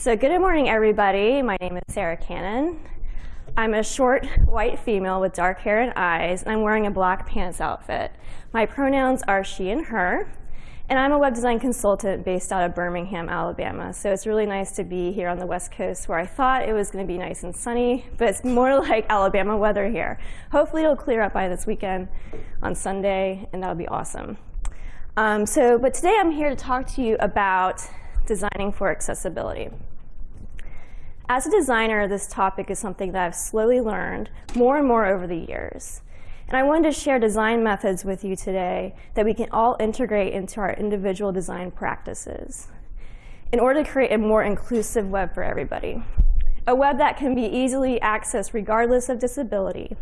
So good morning, everybody. My name is Sarah Cannon. I'm a short white female with dark hair and eyes, and I'm wearing a black pants outfit. My pronouns are she and her, and I'm a web design consultant based out of Birmingham, Alabama. So it's really nice to be here on the West Coast where I thought it was going to be nice and sunny, but it's more like Alabama weather here. Hopefully it'll clear up by this weekend on Sunday, and that'll be awesome. Um, so, but today I'm here to talk to you about designing for accessibility. As a designer, this topic is something that I've slowly learned more and more over the years. And I wanted to share design methods with you today that we can all integrate into our individual design practices in order to create a more inclusive web for everybody. A web that can be easily accessed regardless of disability.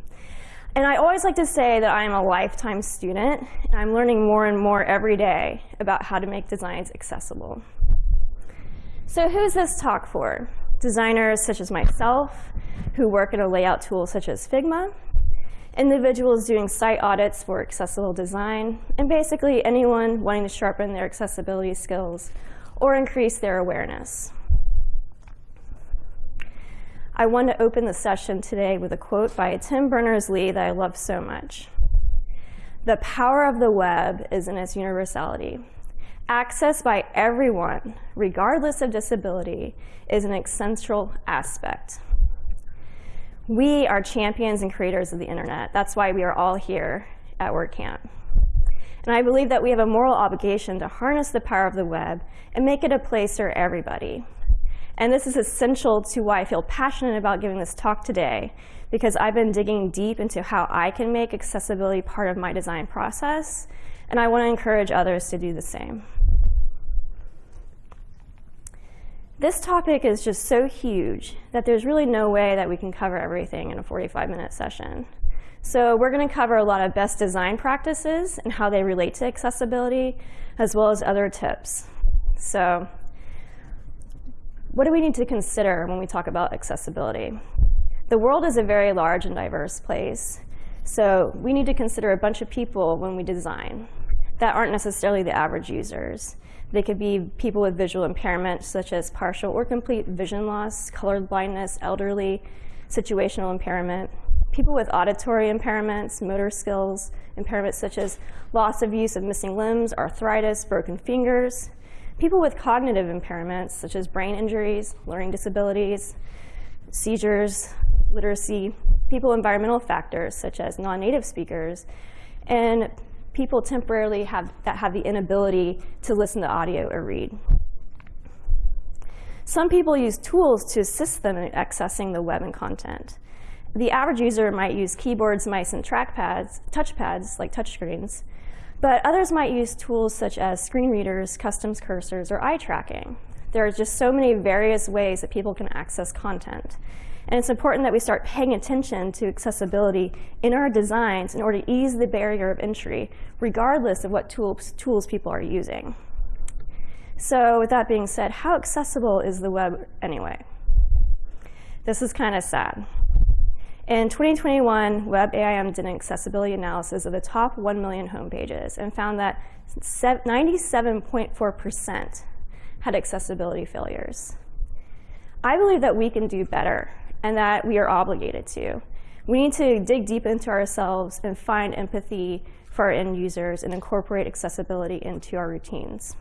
And I always like to say that I am a lifetime student, and I'm learning more and more every day about how to make designs accessible. So who's this talk for? Designers such as myself, who work in a layout tool such as Figma, individuals doing site audits for accessible design, and basically anyone wanting to sharpen their accessibility skills or increase their awareness. I want to open the session today with a quote by Tim Berners-Lee that I love so much. The power of the web is in its universality. Access by everyone, regardless of disability, is an essential aspect. We are champions and creators of the internet. That's why we are all here at WordCamp. And I believe that we have a moral obligation to harness the power of the web and make it a place for everybody. And this is essential to why I feel passionate about giving this talk today, because I've been digging deep into how I can make accessibility part of my design process, and I want to encourage others to do the same. This topic is just so huge that there's really no way that we can cover everything in a 45-minute session. So we're going to cover a lot of best design practices and how they relate to accessibility, as well as other tips. So what do we need to consider when we talk about accessibility? The world is a very large and diverse place. So we need to consider a bunch of people when we design that aren't necessarily the average users. They could be people with visual impairment, such as partial or complete vision loss, color blindness, elderly, situational impairment, people with auditory impairments, motor skills impairments such as loss of use of missing limbs, arthritis, broken fingers, people with cognitive impairments such as brain injuries, learning disabilities, seizures, literacy, people environmental factors such as non-native speakers, and people temporarily have, that have the inability to listen to audio or read. Some people use tools to assist them in accessing the web and content. The average user might use keyboards, mice, and trackpads, touchpads like touchscreens, but others might use tools such as screen readers, custom cursors, or eye tracking. There are just so many various ways that people can access content. And it's important that we start paying attention to accessibility in our designs in order to ease the barrier of entry, regardless of what tools, tools people are using. So with that being said, how accessible is the web anyway? This is kind of sad. In 2021, WebAIM did an accessibility analysis of the top 1 million homepages and found that 97.4% had accessibility failures. I believe that we can do better and that we are obligated to. We need to dig deep into ourselves and find empathy for our end users and incorporate accessibility into our routines.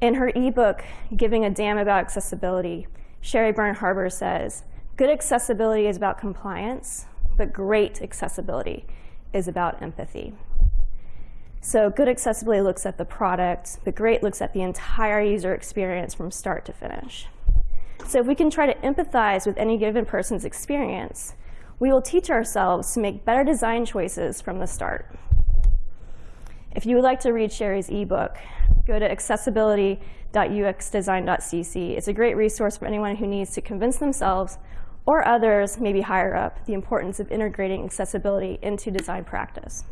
In her ebook, Giving a Damn About Accessibility, Sheri Byrne-Haber says, good accessibility is about compliance, but great accessibility is about empathy. So good accessibility looks at the product, but great looks at the entire user experience from start to finish. So if we can try to empathize with any given person's experience, we will teach ourselves to make better design choices from the start. If you would like to read Sheri's ebook, go to accessibility.uxdesign.cc. It's a great resource for anyone who needs to convince themselves or others, maybe higher up, the importance of integrating accessibility into design practice.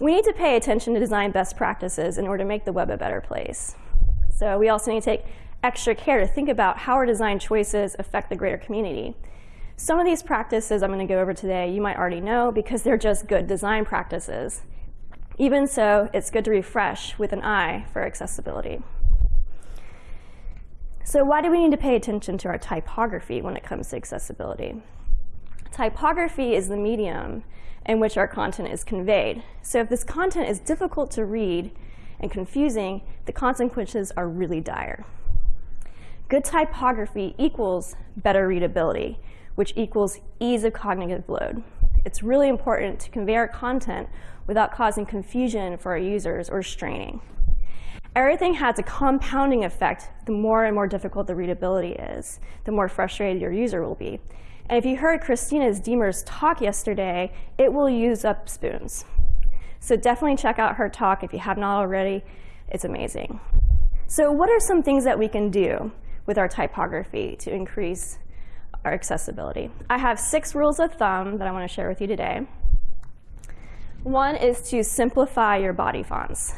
We need to pay attention to design best practices in order to make the web a better place. So we also need to take extra care to think about how our design choices affect the greater community. Some of these practices I'm going to go over today you might already know because they're just good design practices. Even so, it's good to refresh with an eye for accessibility. So why do we need to pay attention to our typography when it comes to accessibility? Typography is the medium in which our content is conveyed. So if this content is difficult to read and confusing, the consequences are really dire. Good typography equals better readability, which equals ease of cognitive load. It's really important to convey our content without causing confusion for our users or straining. Everything has a compounding effect the more and more difficult the readability is, the more frustrated your user will be. And if you heard Christina's Deemer's talk yesterday, it will use up spoons. So definitely check out her talk if you have not already. It's amazing. So what are some things that we can do with our typography to increase our accessibility? I have six rules of thumb that I want to share with you today. One is to simplify your body fonts.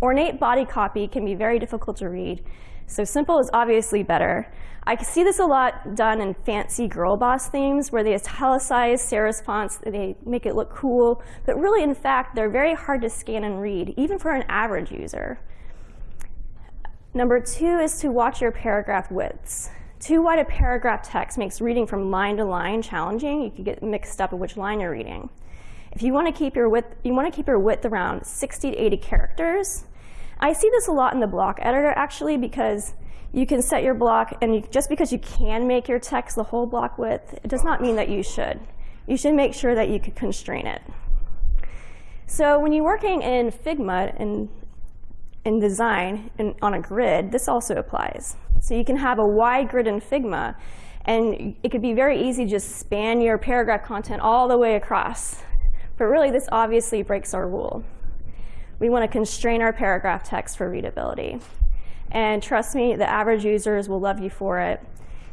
Ornate body copy can be very difficult to read, so simple is obviously better. I see this a lot done in fancy girl boss themes where they italicize serif fonts, they make it look cool, but really, in fact, they're very hard to scan and read, even for an average user. Number two is to watch your paragraph widths. Too wide a paragraph text makes reading from line to line challenging. You can get mixed up in which line you're reading. If you want to keep your width, you want to keep your width around 60 to 80 characters. I see this a lot in the block editor actually because you can set your block and you, just because you can make your text the whole block width, it does not mean that you should. You should make sure that you can constrain it. So when you're working in Figma and in design and on a grid, this also applies. So you can have a wide grid in Figma and it could be very easy to just span your paragraph content all the way across. But really, this obviously breaks our rule. We want to constrain our paragraph text for readability. And trust me, the average users will love you for it.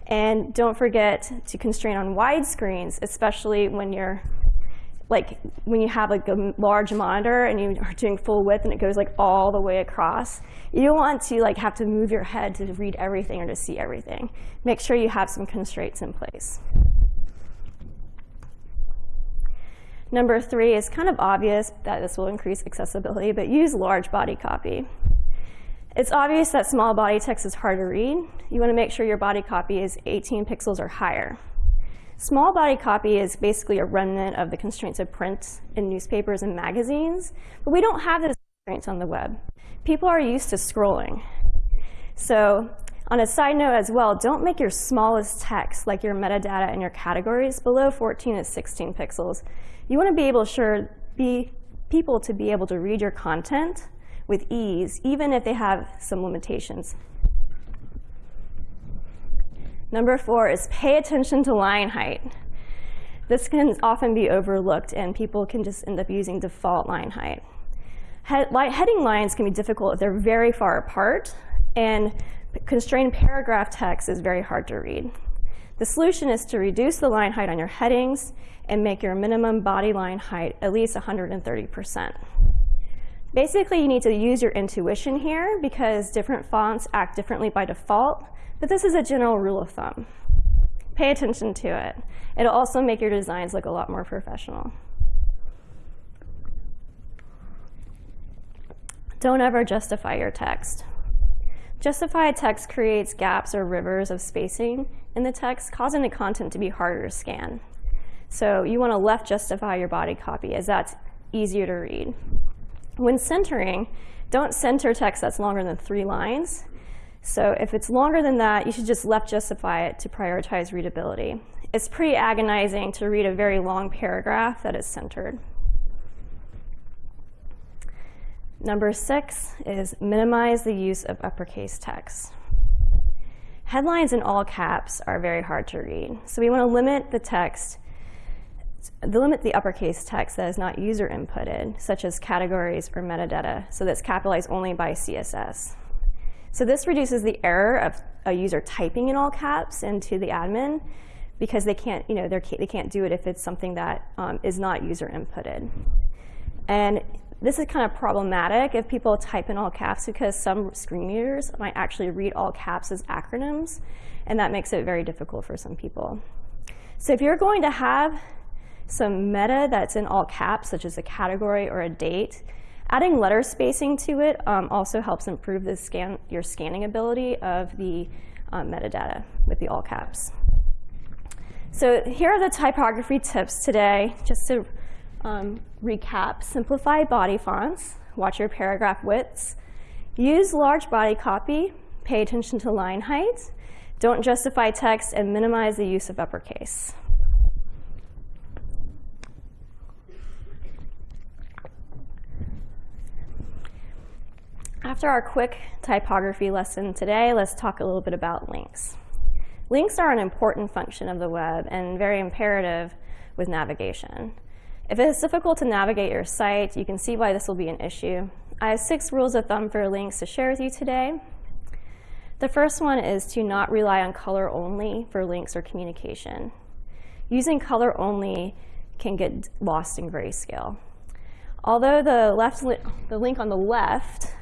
And don't forget to constrain on wide screens, especially when you're like when you have like a large monitor and you are doing full width and it goes like all the way across. You don't want to like have to move your head to read everything or to see everything. Make sure you have some constraints in place. Number three is kind of obvious that this will increase accessibility, but use large body copy. It's obvious that small body text is hard to read. You want to make sure your body copy is 18 pixels or higher. Small body copy is basically a remnant of the constraints of print in newspapers and magazines, but we don't have those constraints on the web. People are used to scrolling. So on a side note as well, don't make your smallest text, like your metadata and your categories, below 14 to 16 pixels. You want to be able to sure be people to be able to read your content with ease, even if they have some limitations. Number four is pay attention to line height. This can often be overlooked, and people can just end up using default line height. heading lines can be difficult if they're very far apart, and constrained paragraph text is very hard to read. The solution is to reduce the line height on your headings and make your minimum body line height at least 130%. Basically, you need to use your intuition here because different fonts act differently by default, but this is a general rule of thumb. Pay attention to it. It'll also make your designs look a lot more professional. Don't ever justify your text. Justified text creates gaps or rivers of spacing in the text, causing the content to be harder to scan. So you want to left justify your body copy as that's easier to read. When centering, don't center text that's longer than three lines. So if it's longer than that, you should just left justify it to prioritize readability. It's pretty agonizing to read a very long paragraph that is centered. Number six is minimize the use of uppercase text. Headlines in all caps are very hard to read, so we want to limit the text, limit the uppercase text that is not user inputted, such as categories or metadata, so that's capitalized only by CSS. So this reduces the error of a user typing in all caps into the admin because they can't, you know, they can't do it if it's something that um, is not user inputted. And this is kind of problematic if people type in all caps because some screen readers might actually read all caps as acronyms, and that makes it very difficult for some people. So if you're going to have some meta that's in all caps, such as a category or a date, Adding letter spacing to it um, also helps improve the scan, your scanning ability of the um, metadata with the all caps. So here are the typography tips today, just to um, recap. Simplify body fonts, watch your paragraph widths, use large body copy, pay attention to line height, don't justify text, and minimize the use of uppercase. After our quick typography lesson today, let's talk a little bit about links. Links are an important function of the web and very imperative with navigation. If it is difficult to navigate your site, you can see why this will be an issue. I have six rules of thumb for links to share with you today. The first one is to not rely on color only for links or communication. Using color only can get lost in grayscale. Although the, left li the link on the left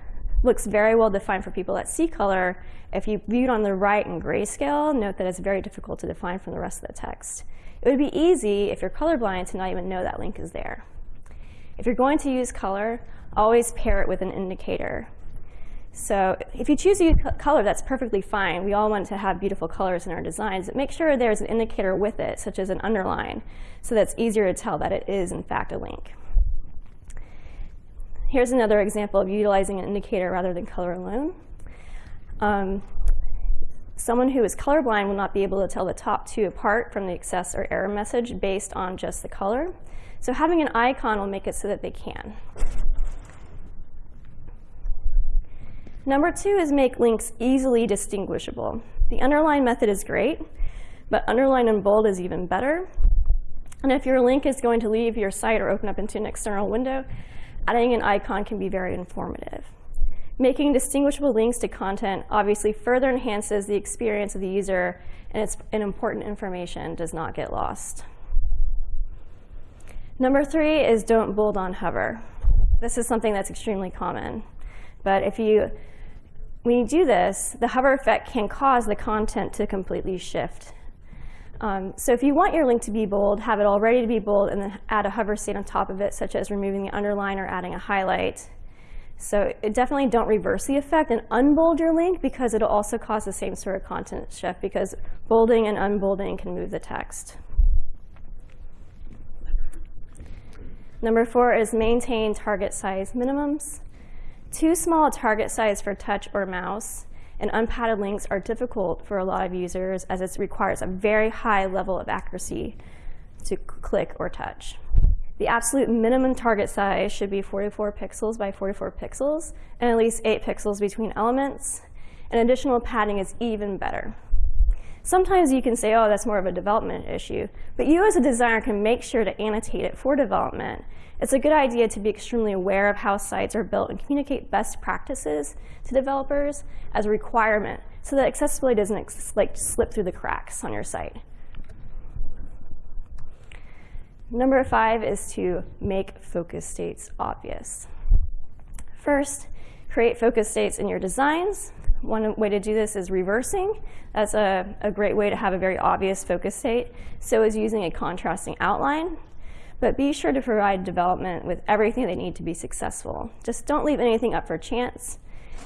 looks very well defined for people that see color. If you view it on the right in grayscale, note that it's very difficult to define from the rest of the text. It would be easy if you're colorblind to not even know that link is there. If you're going to use color, always pair it with an indicator. So if you choose to use color, that's perfectly fine. We all want to have beautiful colors in our designs. But make sure there's an indicator with it, such as an underline, so that's easier to tell that it is, in fact, a link. Here's another example of utilizing an indicator rather than color alone. Um, someone who is colorblind will not be able to tell the top two apart from the excess or error message based on just the color. So having an icon will make it so that they can. Number two is make links easily distinguishable. The underline method is great, but underline and bold is even better. And if your link is going to leave your site or open up into an external window, adding an icon can be very informative. Making distinguishable links to content obviously further enhances the experience of the user and, it's, important information does not get lost. Number three is don't bold on hover. This is something that's extremely common. But if you, when you do this, the hover effect can cause the content to completely shift um, so if you want your link to be bold, have it all ready to be bold and then add a hover state on top of it, such as removing the underline or adding a highlight. So definitely don't reverse the effect and unbold your link because it'll also cause the same sort of content shift because bolding and unbolding can move the text. Number four is maintain target size minimums. Too small target size for touch or mouse and unpadded links are difficult for a lot of users as it requires a very high level of accuracy to click or touch. The absolute minimum target size should be 44 pixels by 44 pixels and at least 8 pixels between elements. And additional padding is even better. Sometimes you can say, oh, that's more of a development issue, but you as a designer can make sure to annotate it for development. It's a good idea to be extremely aware of how sites are built and communicate best practices to developers as a requirement so that accessibility doesn't like slip through the cracks on your site. Number five is to make focus states obvious. First, create focus states in your designs one way to do this is reversing. That's a, a great way to have a very obvious focus state. So is using a contrasting outline. But be sure to provide development with everything they need to be successful. Just don't leave anything up for chance.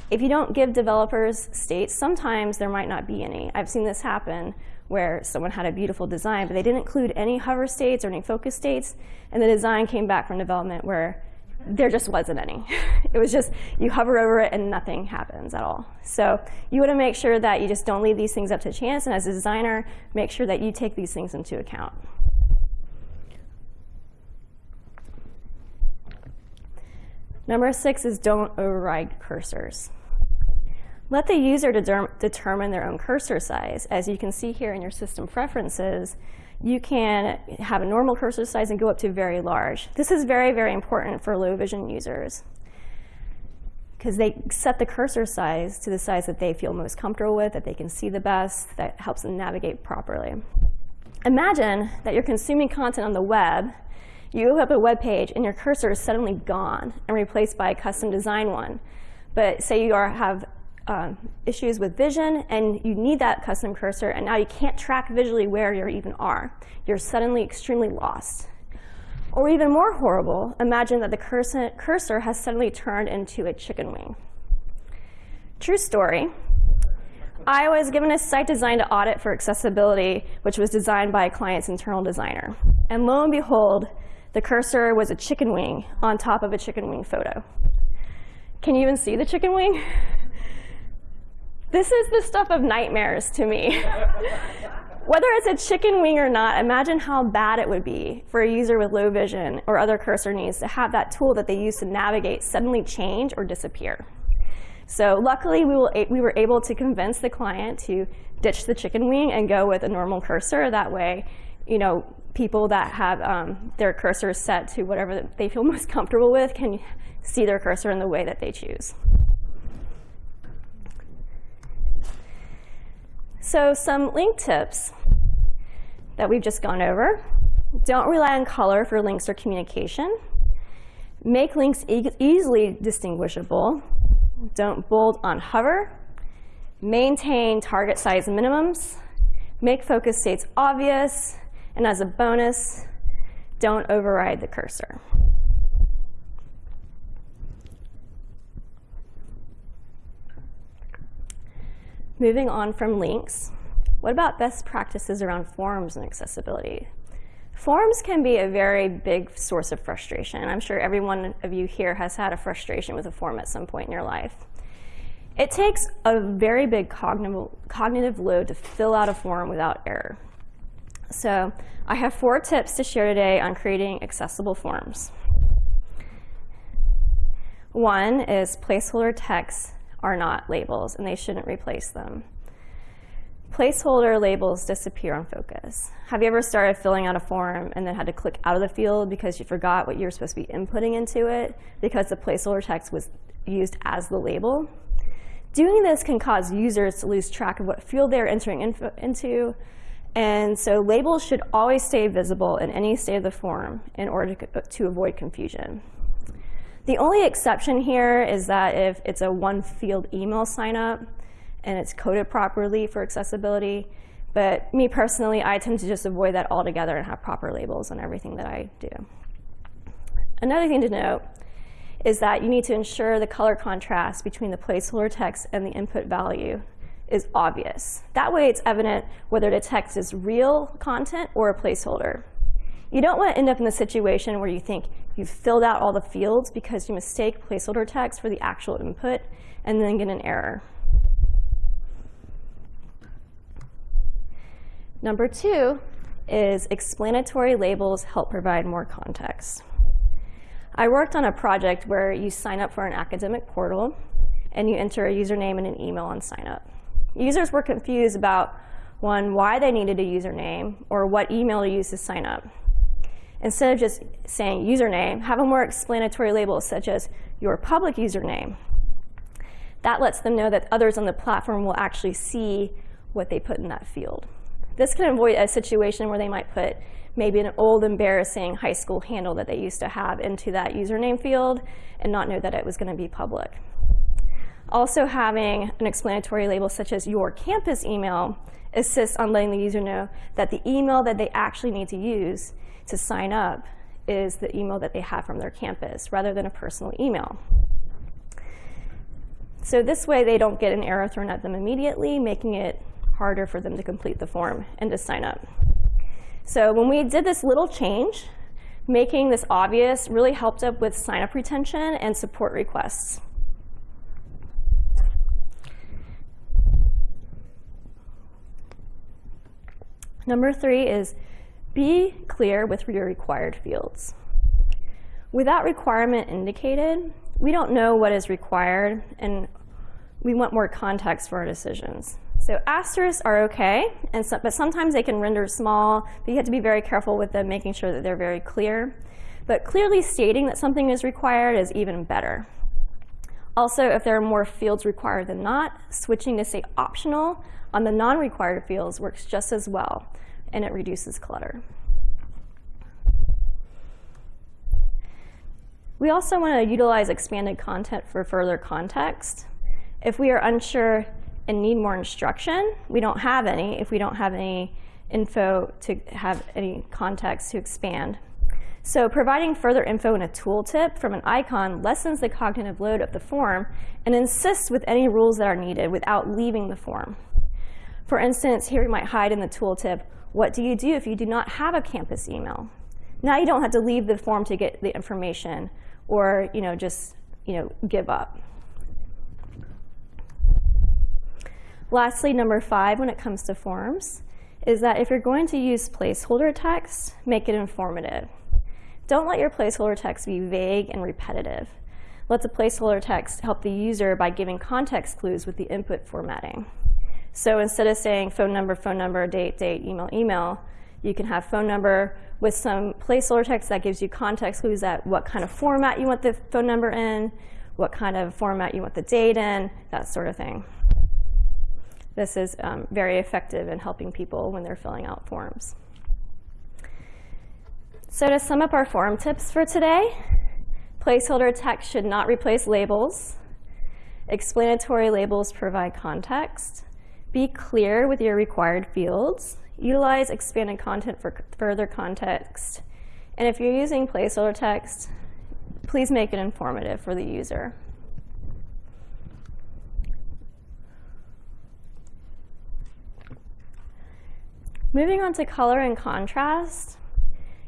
If you don't give developers states, sometimes there might not be any. I've seen this happen where someone had a beautiful design, but they didn't include any hover states or any focus states, and the design came back from development where there just wasn't any. it was just you hover over it and nothing happens at all. So you want to make sure that you just don't leave these things up to chance, and as a designer, make sure that you take these things into account. Number six is don't override cursors. Let the user de determine their own cursor size. As you can see here in your system preferences, you can have a normal cursor size and go up to very large. This is very, very important for low vision users because they set the cursor size to the size that they feel most comfortable with, that they can see the best, that helps them navigate properly. Imagine that you're consuming content on the web, you open up a web page, and your cursor is suddenly gone and replaced by a custom design one. But say you are, have um, issues with vision and you need that custom cursor and now you can't track visually where you even are. You're suddenly extremely lost. Or even more horrible, imagine that the cursor, cursor has suddenly turned into a chicken wing. True story. I was given a site design to audit for accessibility, which was designed by a client's internal designer. And lo and behold, the cursor was a chicken wing on top of a chicken wing photo. Can you even see the chicken wing? This is the stuff of nightmares to me. Whether it's a chicken wing or not, imagine how bad it would be for a user with low vision or other cursor needs to have that tool that they use to navigate suddenly change or disappear. So luckily, we, will, we were able to convince the client to ditch the chicken wing and go with a normal cursor. That way, you know, people that have um, their cursors set to whatever they feel most comfortable with can see their cursor in the way that they choose. So some link tips that we've just gone over. Don't rely on color for links or communication. Make links e easily distinguishable. Don't bold on hover. Maintain target size minimums. Make focus states obvious. And as a bonus, don't override the cursor. Moving on from links, what about best practices around forms and accessibility? Forms can be a very big source of frustration. I'm sure every one of you here has had a frustration with a form at some point in your life. It takes a very big cognitive, load to fill out a form without error. So I have four tips to share today on creating accessible forms. One is placeholder text are not labels, and they shouldn't replace them. Placeholder labels disappear on focus. Have you ever started filling out a form and then had to click out of the field because you forgot what you were supposed to be inputting into it because the placeholder text was used as the label? Doing this can cause users to lose track of what field they're entering into, and so labels should always stay visible in any state of the form in order to, to avoid confusion. The only exception here is that if it's a one field email sign up and it's coded properly for accessibility, but me personally, I tend to just avoid that altogether and have proper labels on everything that I do. Another thing to note is that you need to ensure the color contrast between the placeholder text and the input value is obvious. That way it's evident whether the text is real content or a placeholder. You don't want to end up in the situation where you think you've filled out all the fields because you mistake placeholder text for the actual input and then get an error. Number two is explanatory labels help provide more context. I worked on a project where you sign up for an academic portal and you enter a username and an email on sign up. Users were confused about one, why they needed a username or what email to use to sign up. Instead of just saying username, have a more explanatory label such as your public username. That lets them know that others on the platform will actually see what they put in that field. This can avoid a situation where they might put maybe an old embarrassing high school handle that they used to have into that username field and not know that it was going to be public. Also having an explanatory label such as your campus email assists on letting the user know that the email that they actually need to use to sign up is the email that they have from their campus rather than a personal email. So this way they don't get an error thrown at them immediately, making it harder for them to complete the form and to sign up. So when we did this little change, making this obvious really helped up with sign-up retention and support requests. Number three is be clear with your required fields. Without requirement indicated, we don't know what is required, and we want more context for our decisions. So asterisks are okay, and so, but sometimes they can render small, but you have to be very careful with them, making sure that they're very clear. But clearly stating that something is required is even better. Also, if there are more fields required than not, switching to say optional on the non-required fields works just as well and it reduces clutter. We also want to utilize expanded content for further context. If we are unsure and need more instruction, we don't have any if we don't have any info to have any context to expand. So providing further info in a tooltip from an icon lessens the cognitive load of the form and insists with any rules that are needed without leaving the form. For instance, here we might hide in the tooltip, what do you do if you do not have a campus email? Now you don't have to leave the form to get the information or you know, just you know, give up. Lastly, number five, when it comes to forms, is that if you're going to use placeholder text, make it informative. Don't let your placeholder text be vague and repetitive. Let the placeholder text help the user by giving context clues with the input formatting. So instead of saying phone number, phone number, date, date, email, email, you can have phone number with some placeholder text that gives you context clues at what kind of format you want the phone number in, what kind of format you want the date in, that sort of thing. This is um, very effective in helping people when they're filling out forms. So to sum up our form tips for today, placeholder text should not replace labels. Explanatory labels provide context. Be clear with your required fields. Utilize expanded content for further context. And if you're using placeholder text, please make it informative for the user. Moving on to color and contrast,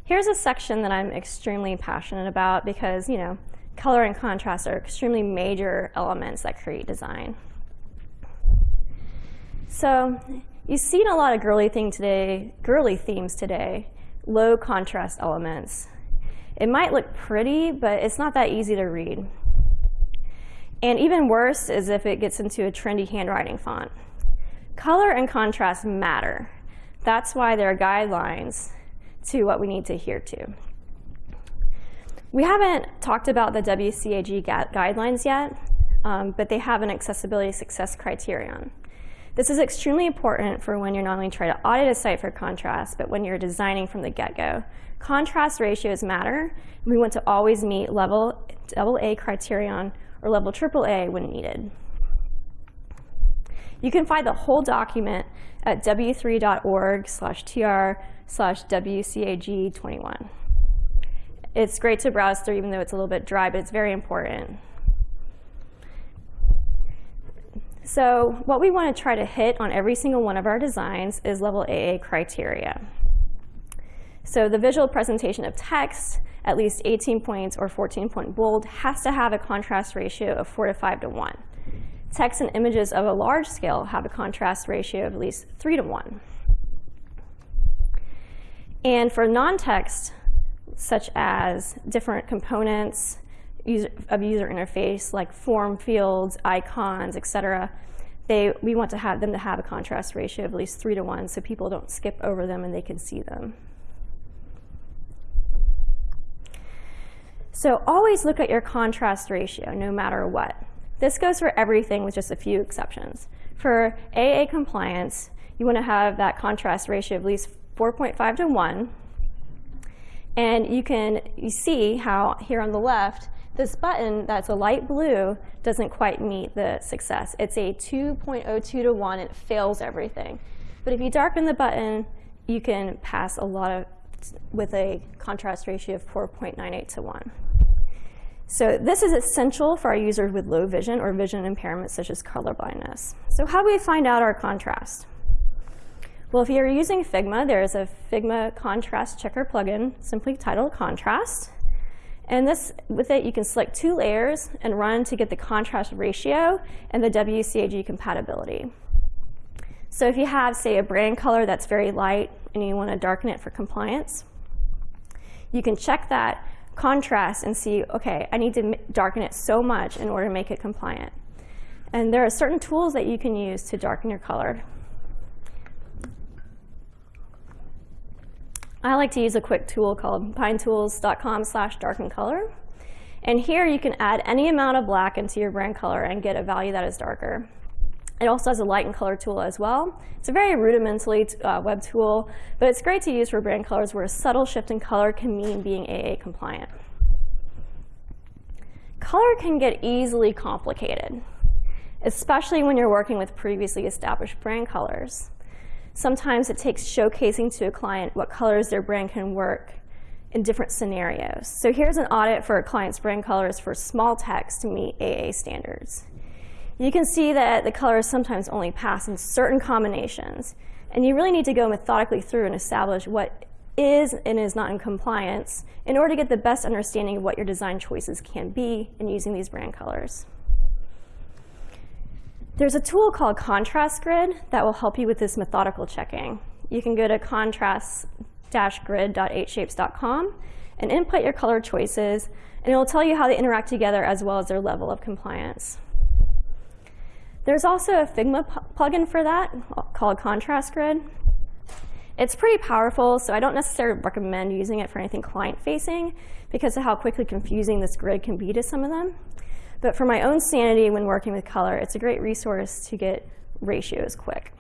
here's a section that I'm extremely passionate about because, you know, color and contrast are extremely major elements that create design. So you've seen a lot of girly thing today, girly themes today, low contrast elements. It might look pretty, but it's not that easy to read. And even worse is if it gets into a trendy handwriting font. Color and contrast matter. That's why there are guidelines to what we need to adhere to. We haven't talked about the WCAG guidelines yet, um, but they have an accessibility success criterion. This is extremely important for when you're not only trying to audit a site for contrast, but when you're designing from the get-go. Contrast ratios matter. We want to always meet level AA criterion or level AAA when needed. You can find the whole document at w3.org slash tr slash WCAG21. It's great to browse through even though it's a little bit dry, but it's very important. So what we want to try to hit on every single one of our designs is level AA criteria. So the visual presentation of text, at least 18 points or 14 point bold, has to have a contrast ratio of 4 to 5 to 1. Text and images of a large scale have a contrast ratio of at least 3 to 1. And for non-text, such as different components user, of user interface, like form fields, icons, etc., they, we want to have them to have a contrast ratio of at least 3 to 1 so people don't skip over them and they can see them. So always look at your contrast ratio no matter what. This goes for everything with just a few exceptions. For AA compliance, you want to have that contrast ratio of at least 4.5 to 1. And you can you see how here on the left, this button that's a light blue doesn't quite meet the success. It's a 2.02 to 1. It fails everything. But if you darken the button, you can pass a lot of with a contrast ratio of 4.98 to 1. So this is essential for our users with low vision or vision impairments such as color blindness. So how do we find out our contrast? Well, if you're using Figma, there is a Figma contrast checker plugin simply titled Contrast. And this, with it, you can select two layers and run to get the contrast ratio and the WCAG compatibility. So if you have, say, a brand color that's very light and you want to darken it for compliance, you can check that contrast and see, okay, I need to darken it so much in order to make it compliant. And there are certain tools that you can use to darken your color. I like to use a quick tool called pinetools.com slash darken color. And here you can add any amount of black into your brand color and get a value that is darker. It also has a light and color tool as well. It's a very rudimentally uh, web tool, but it's great to use for brand colors where a subtle shift in color can mean being AA compliant. Color can get easily complicated, especially when you're working with previously established brand colors. Sometimes it takes showcasing to a client what colors their brand can work in different scenarios. So here's an audit for a client's brand colors for small text to meet AA standards. You can see that the colors sometimes only pass in certain combinations, and you really need to go methodically through and establish what is and is not in compliance in order to get the best understanding of what your design choices can be in using these brand colors. There's a tool called Contrast Grid that will help you with this methodical checking. You can go to contrast-grid.8shapes.com and input your color choices, and it will tell you how they interact together as well as their level of compliance. There's also a Figma plugin for that called Contrast Grid. It's pretty powerful, so I don't necessarily recommend using it for anything client-facing because of how quickly confusing this grid can be to some of them. But for my own sanity when working with color, it's a great resource to get ratios quick.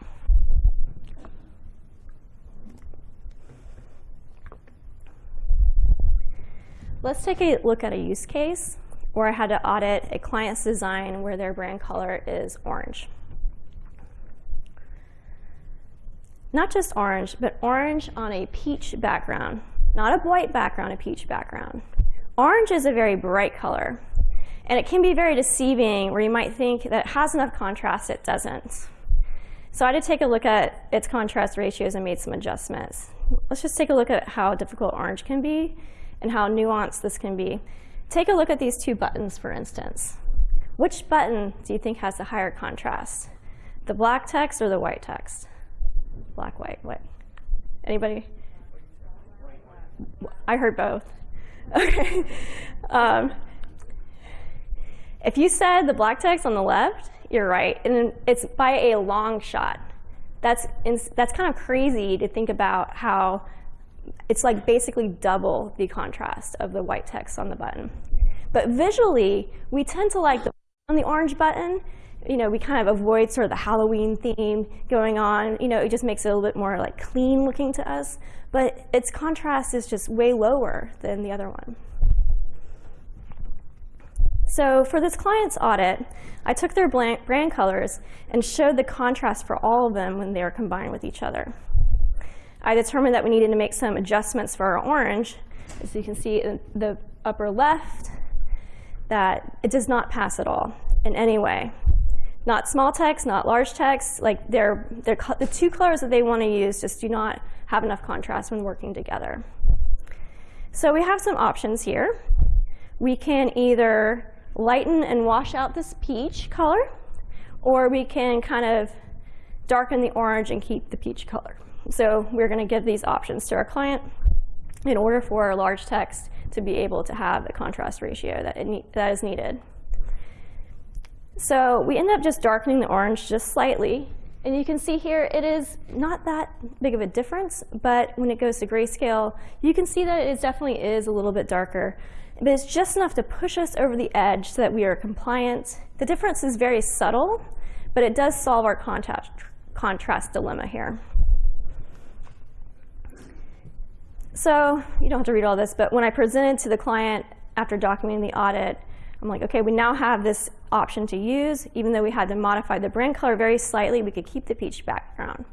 Let's take a look at a use case where I had to audit a client's design where their brand color is orange. Not just orange, but orange on a peach background. Not a white background, a peach background. Orange is a very bright color. And it can be very deceiving where you might think that it has enough contrast, it doesn't. So I to take a look at its contrast ratios and made some adjustments. Let's just take a look at how difficult orange can be and how nuanced this can be. Take a look at these two buttons, for instance. Which button do you think has the higher contrast? The black text or the white text? Black, white, white. Anybody? I heard both. Okay. Um, if you said the black text on the left, you're right, and it's by a long shot. That's, that's kind of crazy to think about how it's like basically double the contrast of the white text on the button. But visually, we tend to like the on the orange button, you know, we kind of avoid sort of the Halloween theme going on. You know, it just makes it a little bit more like clean looking to us. But its contrast is just way lower than the other one. So for this client's audit, I took their brand colors and showed the contrast for all of them when they were combined with each other. I determined that we needed to make some adjustments for our orange. As you can see in the upper left, that it does not pass at all in any way. Not small text, not large text, like they're, they're, the two colors that they want to use just do not have enough contrast when working together. So we have some options here. We can either lighten and wash out this peach color, or we can kind of darken the orange and keep the peach color. So we're going to give these options to our client in order for our large text to be able to have the contrast ratio that, it that is needed. So we end up just darkening the orange just slightly. And you can see here it is not that big of a difference, but when it goes to grayscale, you can see that it definitely is a little bit darker but it's just enough to push us over the edge so that we are compliant. The difference is very subtle, but it does solve our contrast, contrast dilemma here. So you don't have to read all this, but when I presented to the client after documenting the audit, I'm like, okay, we now have this option to use. Even though we had to modify the brand color very slightly, we could keep the peach background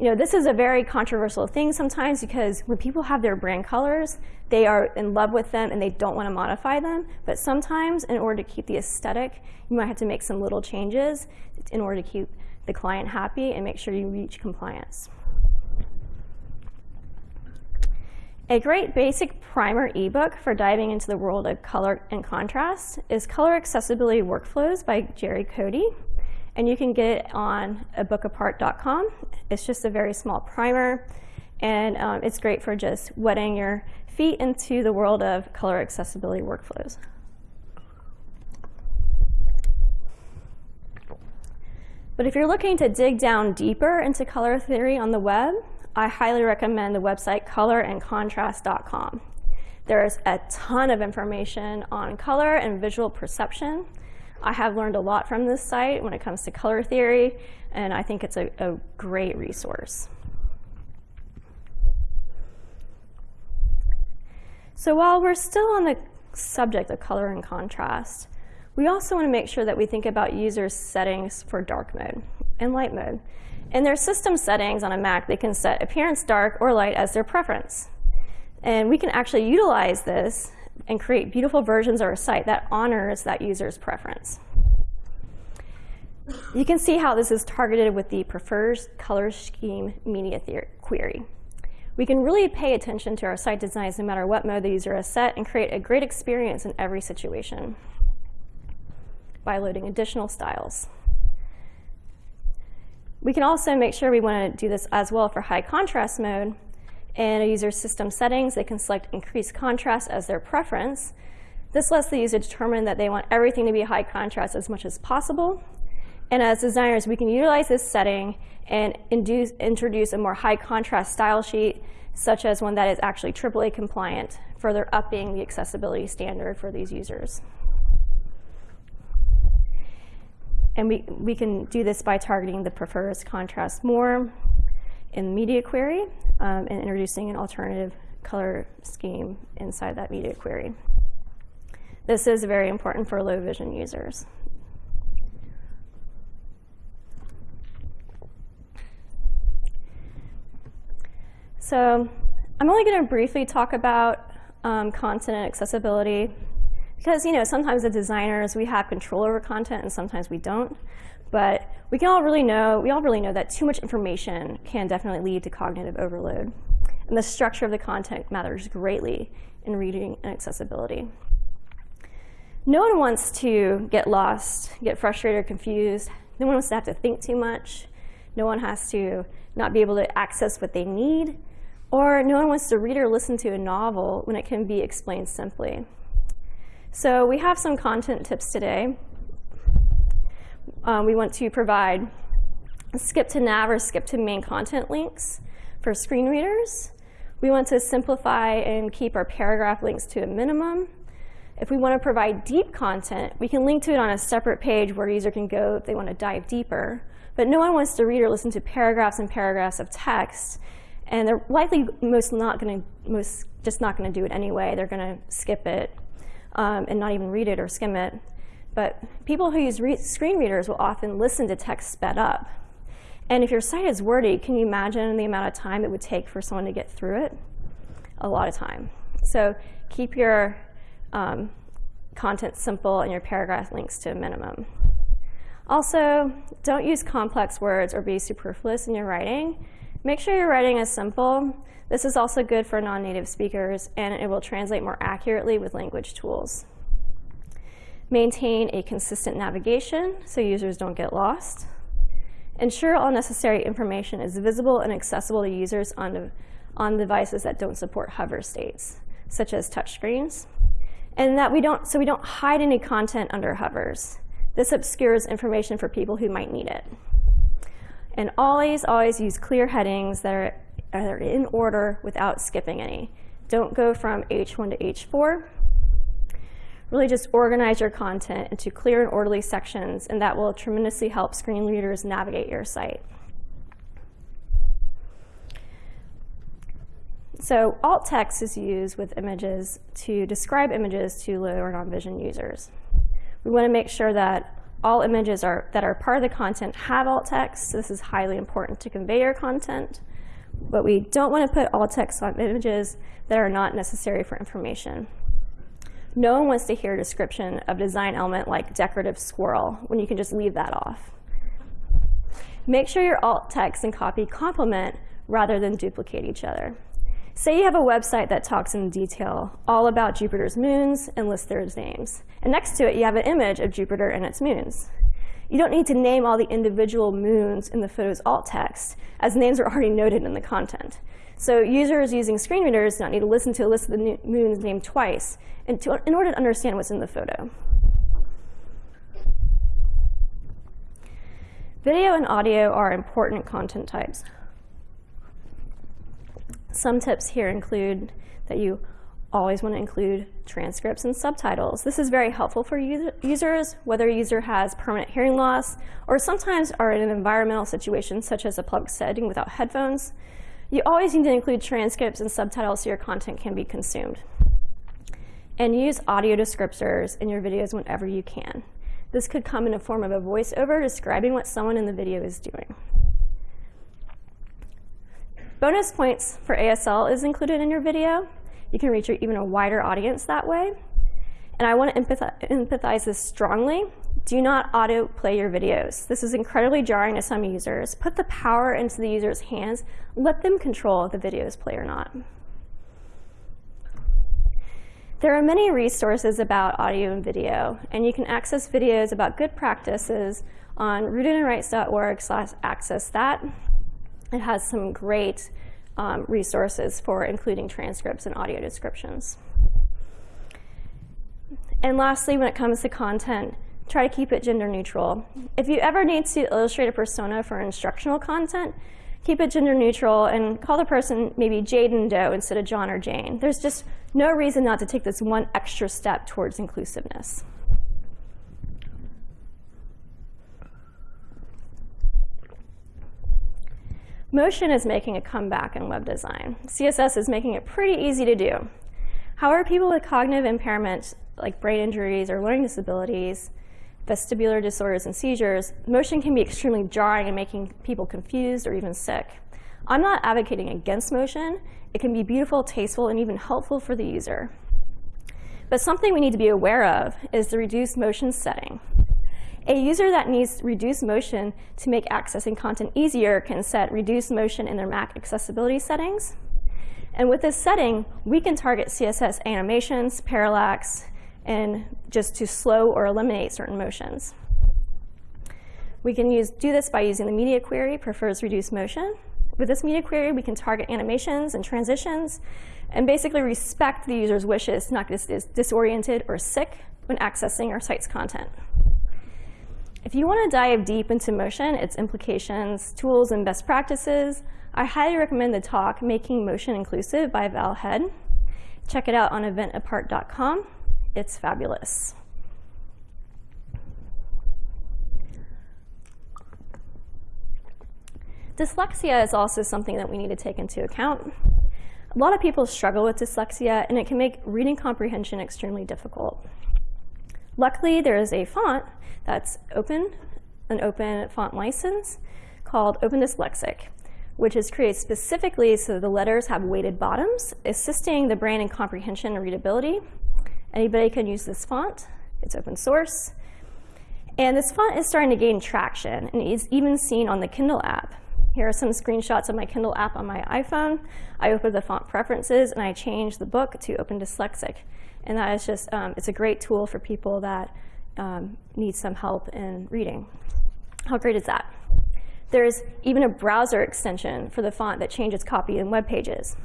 you know, this is a very controversial thing sometimes because when people have their brand colors, they are in love with them and they don't want to modify them. But sometimes in order to keep the aesthetic, you might have to make some little changes in order to keep the client happy and make sure you reach compliance. A great basic primer ebook for diving into the world of color and contrast is Color Accessibility Workflows by Geri Coady and you can get it on abookapart.com. It's just a very small primer, and um, it's great for just wetting your feet into the world of color accessibility workflows. But if you're looking to dig down deeper into color theory on the web, I highly recommend the website colorandcontrast.com. There's a ton of information on color and visual perception, I have learned a lot from this site when it comes to color theory, and I think it's a, a great resource. So while we're still on the subject of color and contrast, we also want to make sure that we think about users' settings for dark mode and light mode. In their system settings on a Mac, they can set appearance dark or light as their preference. And we can actually utilize this and create beautiful versions of our site that honors that user's preference. You can see how this is targeted with the prefers color scheme media query. We can really pay attention to our site designs no matter what mode the user has set and create a great experience in every situation by loading additional styles. We can also make sure we want to do this as well for high contrast mode. In a user's system settings, they can select increased contrast as their preference. This lets the user determine that they want everything to be high contrast as much as possible. And as designers, we can utilize this setting and induce, introduce a more high contrast style sheet, such as one that is actually AAA compliant, further upping the accessibility standard for these users. And we, we can do this by targeting the prefers contrast more in media query um, and introducing an alternative color scheme inside that media query. This is very important for low vision users. So I'm only going to briefly talk about um, content and accessibility because, you know, sometimes as designers, we have control over content and sometimes we don't. But we can all really know, we all really know that too much information can definitely lead to cognitive overload. And the structure of the content matters greatly in reading and accessibility. No one wants to get lost, get frustrated or confused. No one wants to have to think too much. No one has to not be able to access what they need. Or no one wants to read or listen to a novel when it can be explained simply. So we have some content tips today. Um, we want to provide skip to nav or skip to main content links for screen readers. We want to simplify and keep our paragraph links to a minimum. If we want to provide deep content, we can link to it on a separate page where a user can go if they want to dive deeper. But no one wants to read or listen to paragraphs and paragraphs of text. And they're likely most not going to, most just not going to do it anyway. They're going to skip it um, and not even read it or skim it. But people who use re screen readers will often listen to text sped up. And if your site is wordy, can you imagine the amount of time it would take for someone to get through it? A lot of time. So keep your um, content simple and your paragraph links to a minimum. Also, don't use complex words or be superfluous in your writing. Make sure your writing is simple this is also good for non-native speakers, and it will translate more accurately with language tools. Maintain a consistent navigation so users don't get lost. Ensure all necessary information is visible and accessible to users on, on devices that don't support hover states, such as touchscreens. And that we don't, so we don't hide any content under hovers. This obscures information for people who might need it. And always, always use clear headings that are are in order without skipping any. Don't go from H1 to H4. Really just organize your content into clear and orderly sections, and that will tremendously help screen readers navigate your site. So alt text is used with images to describe images to low or non-vision users. We want to make sure that all images are, that are part of the content have alt text. This is highly important to convey your content but we don't want to put alt text on images that are not necessary for information. No one wants to hear a description of a design element like decorative squirrel when you can just leave that off. Make sure your alt text and copy complement rather than duplicate each other. Say you have a website that talks in detail all about Jupiter's moons and lists their names. And next to it, you have an image of Jupiter and its moons. You don't need to name all the individual moons in the photo's alt text, as names are already noted in the content. So users using screen readers do not need to listen to a list of the moons name twice in, to, in order to understand what's in the photo. Video and audio are important content types. Some tips here include that you always want to include transcripts and subtitles. This is very helpful for users, whether a user has permanent hearing loss or sometimes are in an environmental situation such as a public setting without headphones. You always need to include transcripts and subtitles so your content can be consumed. And use audio descriptors in your videos whenever you can. This could come in the form of a voiceover describing what someone in the video is doing. Bonus points for ASL is included in your video. you can reach even a wider audience that way. And I want to empathize this strongly. Do not autoplay your videos. This is incredibly jarring to some users. Put the power into the user's hands. Let them control if the videos play or not. There are many resources about audio and video, and you can access videos about good practices on rootedinrights.org slash access that. It has some great um, resources for including transcripts and audio descriptions. And lastly, when it comes to content, try to keep it gender neutral. If you ever need to illustrate a persona for instructional content, keep it gender neutral and call the person maybe Jade and Doe instead of John or Jane. There's just no reason not to take this one extra step towards inclusiveness. Motion is making a comeback in web design. CSS is making it pretty easy to do. However, people with cognitive impairment, like brain injuries or learning disabilities, vestibular disorders and seizures, motion can be extremely jarring and making people confused or even sick. I'm not advocating against motion. It can be beautiful, tasteful, and even helpful for the user. But something we need to be aware of is the reduced motion setting. A user that needs reduced motion to make accessing content easier can set reduced motion in their Mac accessibility settings. And with this setting, we can target CSS animations, parallax, and just to slow or eliminate certain motions. We can use, do this by using the media query, prefers reduced motion. With this media query, we can target animations and transitions and basically respect the user's wishes, not get disoriented or sick when accessing our site's content. If you want to dive deep into motion, its implications, tools, and best practices, I highly recommend the talk, Making Motion Inclusive by Val Head. Check it out on eventapart.com. It's fabulous. Dyslexia is also something that we need to take into account. A lot of people struggle with dyslexia, and it can make reading comprehension extremely difficult. Luckily, there is a font that's open, an open font license called Open Dyslexic, which is created specifically so the letters have weighted bottoms, assisting the brain in comprehension and readability. Anybody can use this font. It's open source. And this font is starting to gain traction and is even seen on the Kindle app. Here are some screenshots of my Kindle app on my iPhone. I open the font preferences and I change the book to Open Dyslexic. And that is just, um, it's a great tool for people that um, need some help in reading. How great is that? There's even a browser extension for the font that changes copy in web pages.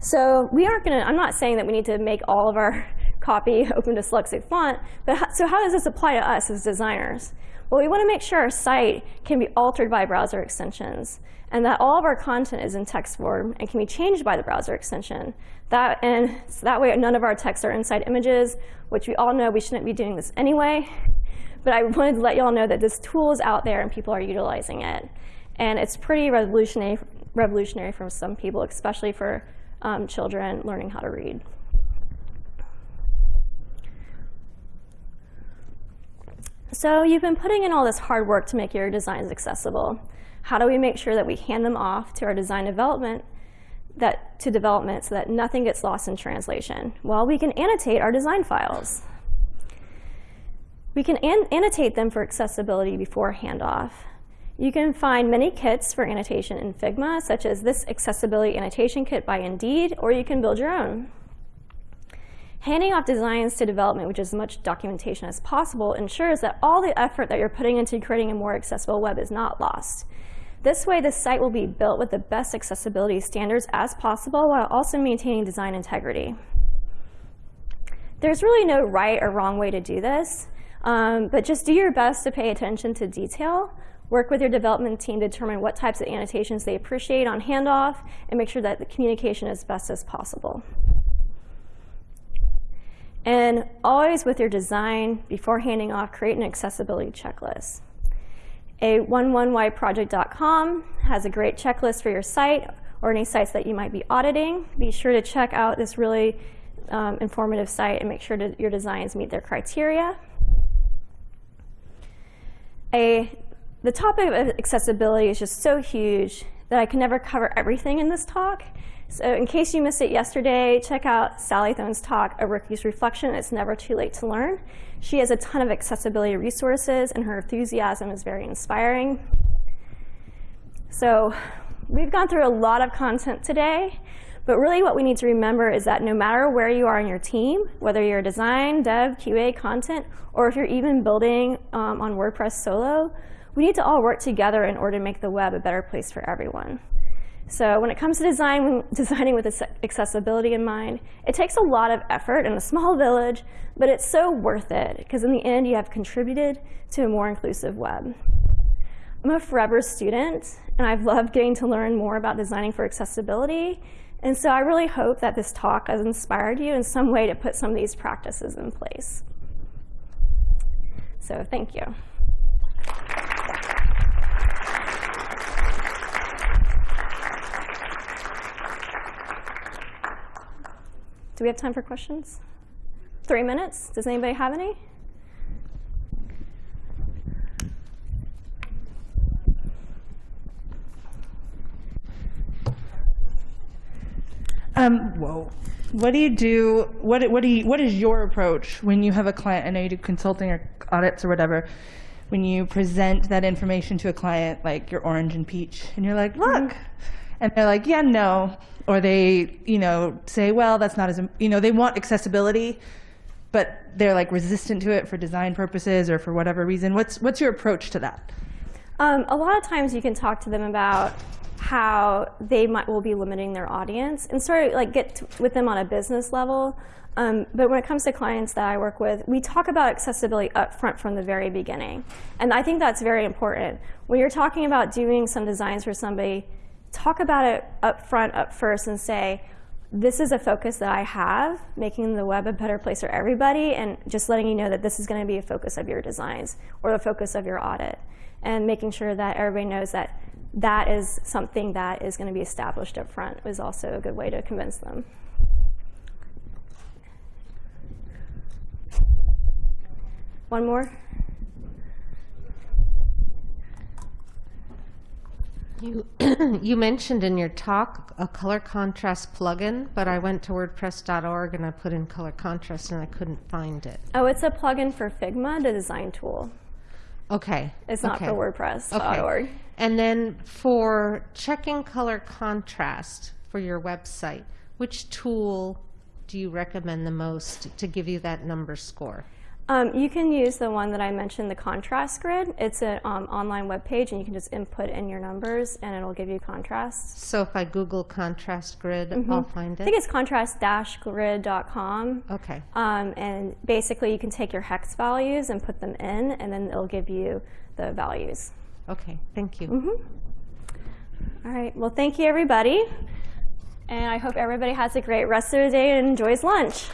So we aren't gonna, I'm not saying that we need to make all of our copy open dyslexic font, but so how does this apply to us as designers? Well, we want to make sure our site can be altered by browser extensions and that all of our content is in text form and can be changed by the browser extension. That, and so that way none of our texts are inside images, which we all know we shouldn't be doing this anyway. But I wanted to let you all know that this tool is out there and people are utilizing it. And it's pretty revolutionary, revolutionary for some people, especially for um, children learning how to read. So you've been putting in all this hard work to make your designs accessible. How do we make sure that we hand them off to our design development that, to development so that nothing gets lost in translation? Well, we can annotate our design files. We can an annotate them for accessibility before handoff. You can find many kits for annotation in Figma, such as this Accessibility Annotation Kit by Indeed, or you can build your own. Handing off designs to development with as much documentation as possible ensures that all the effort that you're putting into creating a more accessible web is not lost. This way, the site will be built with the best accessibility standards as possible while also maintaining design integrity. There's really no right or wrong way to do this, um, but just do your best to pay attention to detail, work with your development team to determine what types of annotations they appreciate on handoff, and make sure that the communication is best as possible. And always with your design, before handing off, create an accessibility checklist. a11yproject.com has a great checklist for your site or any sites that you might be auditing. Be sure to check out this really um, informative site and make sure that your designs meet their criteria. A, the topic of accessibility is just so huge that I can never cover everything in this talk. So in case you missed it yesterday, check out Sally Thone's talk, A Rookie's Reflection, It's Never Too Late to Learn. She has a ton of accessibility resources and her enthusiasm is very inspiring. So we've gone through a lot of content today, but really what we need to remember is that no matter where you are in your team, whether you're design, dev, QA, content, or if you're even building um, on WordPress solo, we need to all work together in order to make the web a better place for everyone. So when it comes to design, designing with accessibility in mind, it takes a lot of effort in a small village, but it's so worth it because in the end you have contributed to a more inclusive web. I'm a forever student, and I've loved getting to learn more about designing for accessibility. And so I really hope that this talk has inspired you in some way to put some of these practices in place. So thank you. Do we have time for questions? Three minutes? Does anybody have any? Um, whoa. What do you do? What what do you, what is your approach when you have a client? I know you do consulting or audits or whatever. When you present that information to a client, like your orange and peach, and you're like, look, mm-hmm. and they're like, yeah, no, or they, you know, say, well, that's not as, you know, they want accessibility, but they're like resistant to it for design purposes or for whatever reason. What's what's your approach to that? Um, a lot of times you can talk to them about how they might will be limiting their audience and sort of like get with them on a business level. Um, but when it comes to clients that I work with, we talk about accessibility up front from the very beginning. And I think that's very important. When you're talking about doing some designs for somebody, talk about it up front, up first, and say, this is a focus that I have, making the web a better place for everybody, and just letting you know that this is going to be a focus of your designs or the focus of your audit. And making sure that everybody knows that that is something that is going to be established up front is also a good way to convince them. One more? You, you mentioned in your talk a color contrast plugin, but I went to WordPress.org and I put in color contrast and I couldn't find it. Oh, it's a plugin for Figma, the design tool. Okay. It's not okay. for WordPress.org. Okay. And then for checking color contrast for your website, which tool do you recommend the most to give you that number score? Um, you can use the one that I mentioned, the contrast grid. It's an um, online web page, and you can just input in your numbers, and it'll give you contrast. So if I Google contrast grid, mm -hmm. I'll find it? I think it's contrast-grid.com. Okay. Um, and basically, you can take your hex values and put them in, and then it'll give you the values. Okay, thank you. Mm -hmm. All right, well, thank you, everybody. And I hope everybody has a great rest of the day and enjoys lunch.